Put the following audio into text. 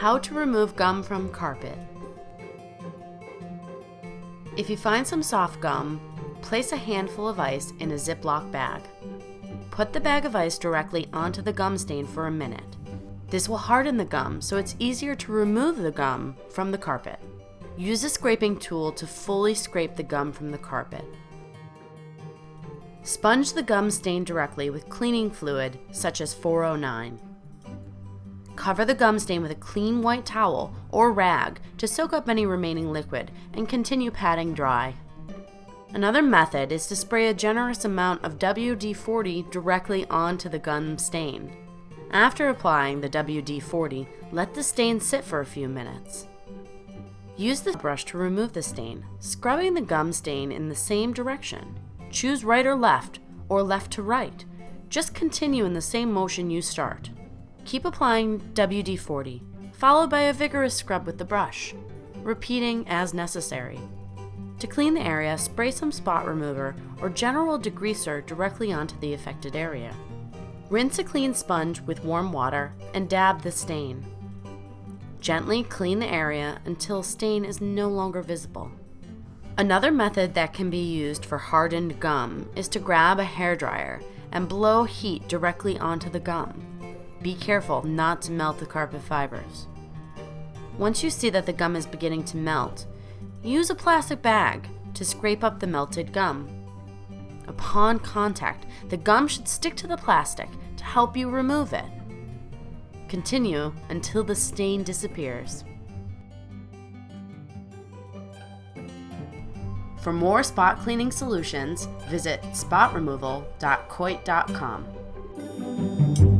How to remove gum from carpet. If you find some soft gum, place a handful of ice in a Ziploc bag. Put the bag of ice directly onto the gum stain for a minute. This will harden the gum so it's easier to remove the gum from the carpet. Use a scraping tool to fully scrape the gum from the carpet. Sponge the gum stain directly with cleaning fluid such as 409. Cover the gum stain with a clean white towel or rag to soak up any remaining liquid and continue patting dry. Another method is to spray a generous amount of WD-40 directly onto the gum stain. After applying the WD-40, let the stain sit for a few minutes. Use the brush to remove the stain, scrubbing the gum stain in the same direction. Choose right or left, or left to right. Just continue in the same motion you start. Keep applying WD-40, followed by a vigorous scrub with the brush, repeating as necessary. To clean the area, spray some spot remover or general degreaser directly onto the affected area. Rinse a clean sponge with warm water and dab the stain. Gently clean the area until stain is no longer visible. Another method that can be used for hardened gum is to grab a hairdryer and blow heat directly onto the gum. Be careful not to melt the carpet fibers. Once you see that the gum is beginning to melt, use a plastic bag to scrape up the melted gum. Upon contact, the gum should stick to the plastic to help you remove it. Continue until the stain disappears. For more spot cleaning solutions, visit spotremoval.coit.com.